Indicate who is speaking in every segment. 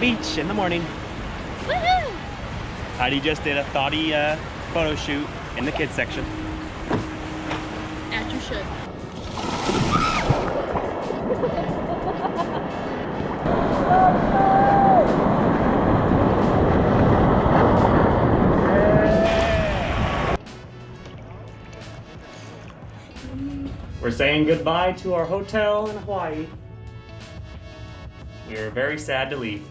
Speaker 1: beach in the morning.
Speaker 2: Woohoo!
Speaker 1: Heidi just did a thoughty uh, photo shoot in the kids section.
Speaker 2: As you should.
Speaker 1: We're saying goodbye to our hotel in Hawaii. We are very sad to leave.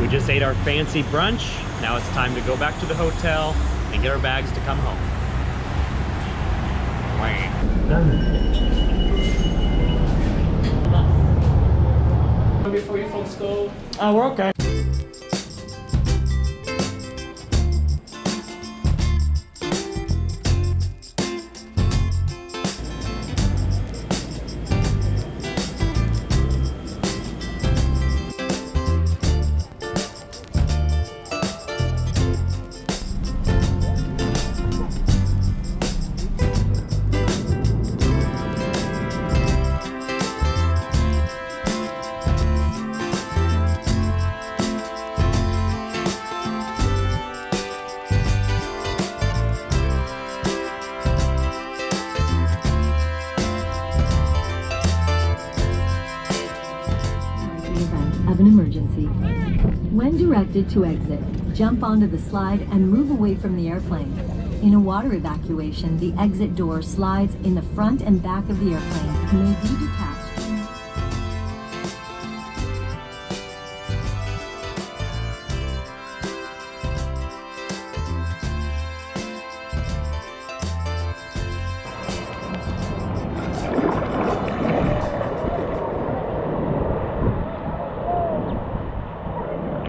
Speaker 1: We just ate our fancy brunch. Now it's time to go back to the hotel and get our bags to come home.
Speaker 3: Before you folks go,
Speaker 1: Oh, we're okay.
Speaker 4: Of an emergency. When directed to exit, jump onto the slide and move away from the airplane. In a water evacuation, the exit door slides in the front and back of the airplane